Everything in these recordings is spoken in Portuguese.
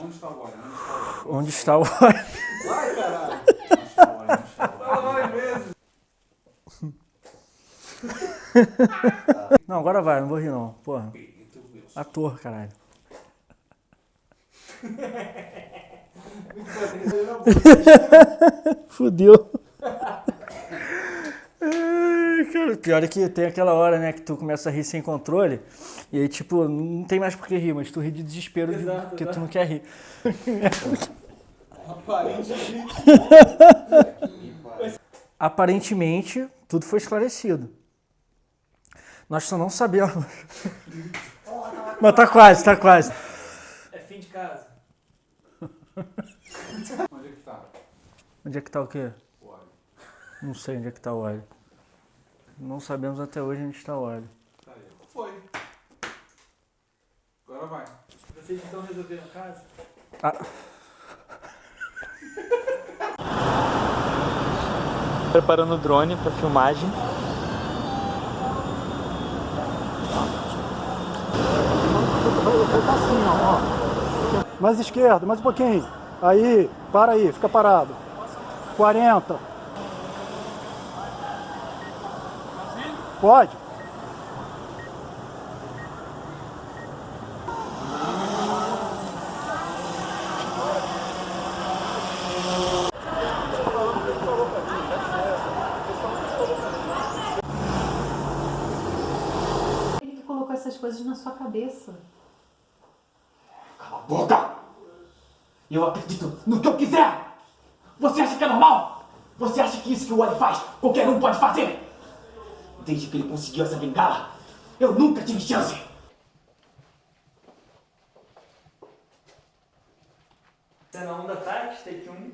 Onde está o óleo? Onde está o óleo? Vai, caralho! Onde está o óleo? Onde está o óleo? Fala vezes! Não, agora vai, não vou rir não. Porra. Ator, caralho. Fudeu. Ai, cara, Pior é que tem aquela hora, né, que tu começa a rir sem controle, e aí, tipo, não tem mais por que rir, mas tu ri de desespero de- Exato, porque exato. tu não quer rir. Aparentemente. Aparentemente, tudo foi esclarecido. Nós só não sabemos. Mas tá quase, tá quase. É fim de casa. Onde é que tá? Onde é que tá o quê? Não sei onde é que tá o óleo. Não sabemos até hoje onde está o óleo. Tá aí. Foi. Agora vai. Vocês então resolveram a casa? Preparando o drone para filmagem. Mais esquerda, mais um pouquinho. Aí, para aí, fica parado. 40. Pode. Ele que colocou essas coisas na sua cabeça. Cala a boca! Eu acredito no que eu quiser! Você acha que é normal? Você acha que isso que o Wally faz, qualquer um pode fazer? Desde que ele conseguiu essa bengala, eu nunca tive chance! Cena 1 da tarde, take 1.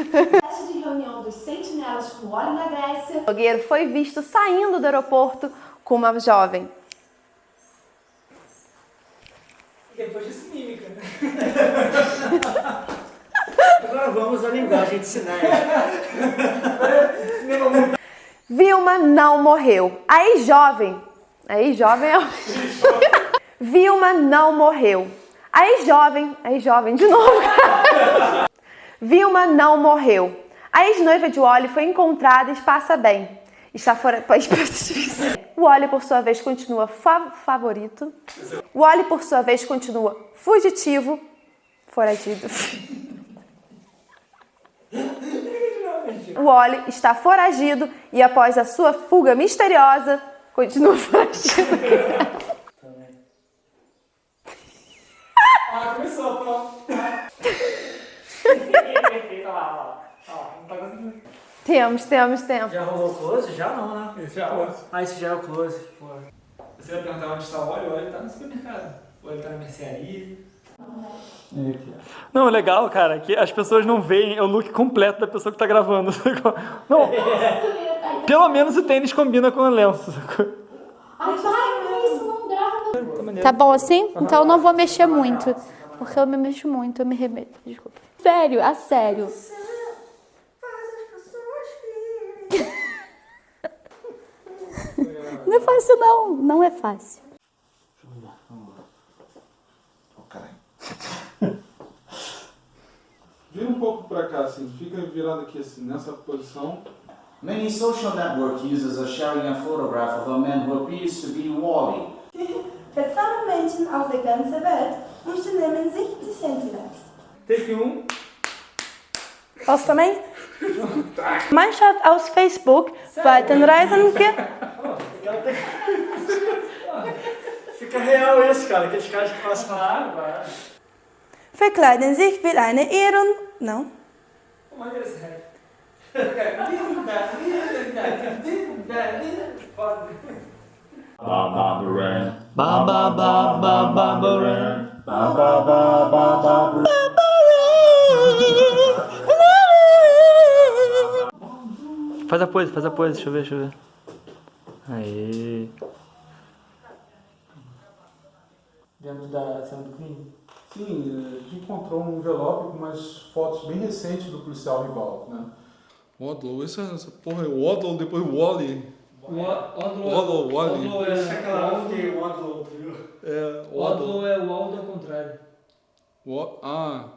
Festa de reunião dos sentinelas com óleo na Grécia. O blogueiro foi visto saindo do aeroporto com uma jovem. Depois disso, mímica. Agora vamos à linguagem de sinais. Vilma não morreu. Aí, jovem. Aí, jovem. é- Vilma não morreu. Aí, jovem. Aí, jovem, de novo. Vilma não morreu. A ex-noiva de Wally foi encontrada e passa bem. Está fora. O Wally, por sua vez, continua fa- favorito. O Wally, por sua vez, continua fugitivo. Foragido. O Wally está foragido e após a sua fuga misteriosa, continua foragido. Ah, começou, lá, olha lá. Olha lá, não tá conseguindo. Temos, temos, temos. Já rolou o close? Já não, né? Já, ó. Ah, esse já é o close. Pô. Você vai perguntar onde está o óleo? O óleo está no supermercado. O óleo está na mercearia. Não, é legal, cara, que as pessoas não veem o look completo da pessoa que tá gravando. sacou? Não, pelo menos o tênis combina com o lenço. sacou? Grava. Tá bom assim? Então eu não vou mexer muito. Porque eu me mexo muito, eu me remeto. Desculpa. Sério, a sério. Não é fácil, não. Não é fácil. Pra cá, assim. Fica virado aqui, assim, nessa posição. Many social network users are sharing a photograph of a man who appears to be Wally. Letztere Menschen auf der ganzen Welt unternehmen sich die Sentinels. Take um. Posso também? Mannschaft aus Facebook weiten Reisende Fica real isso, cara. Aqueles caras que fazem Claro, claro. verkleiden sich wie eine Ehren... Não? É sério. Faz a pose, faz a pose, deixa eu ver, deixa eu ver. Aí. Dentro da cena do crime? Sim, a gente encontrou um envelope com umas fotos bem recentes do policial rival, né? Waddle, essa, essa porra é Waddle, depois Wally. Odlow, Odlow. é aquela que o Odlow, É, Odlow é o Aldo ao contrário. O- Ah.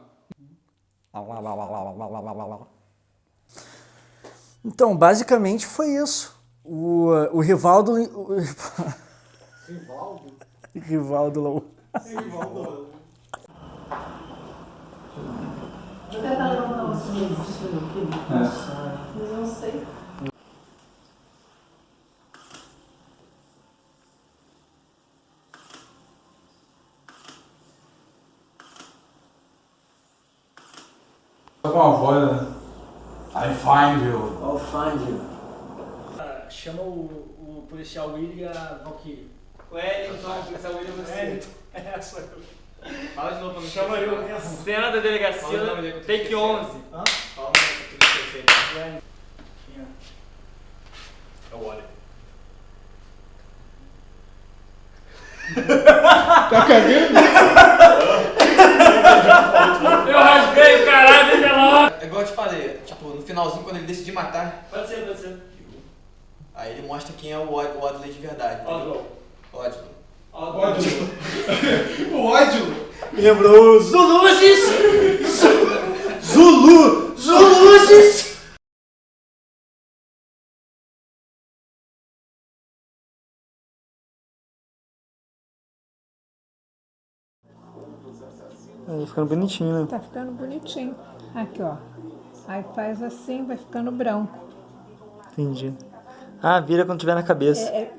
Então, basicamente foi isso. O, o Rivaldo. O, Rivaldo? Rivaldo Lou. Rivaldo. Vou tentar levantar os meses. Mas eu não sei. Com uma voz, né? I find you. I'll find you. Chama o, o policial Willy e a Valkyrie. O Wellington, o policial William você. É, sou eu. Fala de novo pra mim. Chama eu mesmo. Cena da delegacia, dele. take 11. Hã? Fala o nome que tu fez. É o Wally. Tá cagando? Eu rasguei o caralho de lá. É igual eu te falei, tipo, no finalzinho, quando ele decidir matar, Pode ser, pode ser. aí ele mostra quem é o Odley de verdade. Odlow. Odley. Ódio. O ódio. Lembrou Zuluzes! Zulu! Zuluzes! Aí, ficando bonitinho, né? Tá ficando bonitinho. Aqui, ó. Aí faz assim, vai ficando branco. Entendi. Ah, vira quando tiver na cabeça. É, é,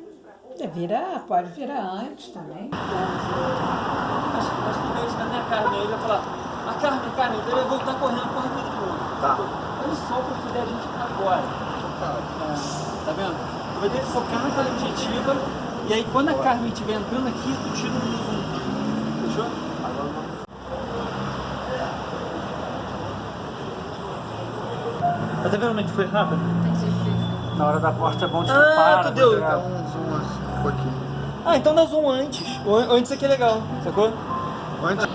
é virar, pode virar antes também. Acho que nós primeiros na minha carne, ele vai falar, a carne, a carne, então ele vai voltar correndo porra tudo de novo. Tá. Ele sopra o filé a gente agora. É, tá vendo? Tu vai ter que focar naquela objetiva, e aí quando a carne estiver entrando aqui, tu tira o zoom. Fechou? Mas tá vendo como é que foi rápido? Na hora da porta é bom tipo, Ah, tu deu, tá então, zoom um pouquinho. Ah, então dá zoom antes. Antes aqui é legal, sacou? Antes.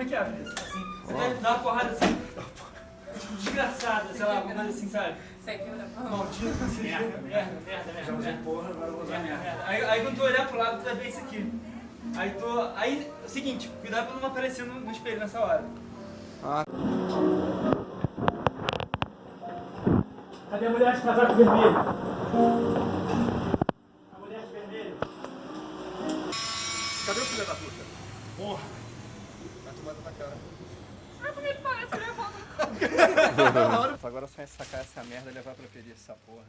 Como é que abre isso? Assim. Você vai dar uma porrada assim. Tipo, desgraçada, sei lá, alguma coisa assim, sabe? Maldito, assim. Merda, merda, merda, merda. Porra, agora eu vou usar Merda, merda. Aí, aí quando tu olhar pro lado, tu vai ver isso aqui. Aí tu. Aí, é o seguinte, cuidado pra não aparecer no, no espelho nessa hora. Cadê a mulher de casaco vermelho? A mulher de vermelho. Cadê o filho da puta? Porra. Vai tomar na cara. Mas como é que parece que ele volta? Agora só é sacar essa merda e levar pra pedir essa porra.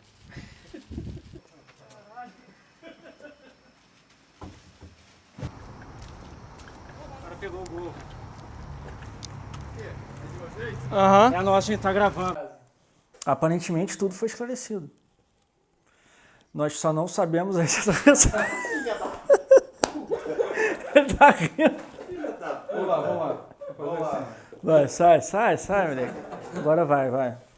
O cara pegou o gol. Aham. É nosso, a gente tá gravando. Aparentemente tudo foi esclarecido. Nós só não sabemos a situação. Ele tá rindo. Vamos lá, vamos lá. Vamos lá. Vai, sai, sai, sai, moleque. Agora vai, vai.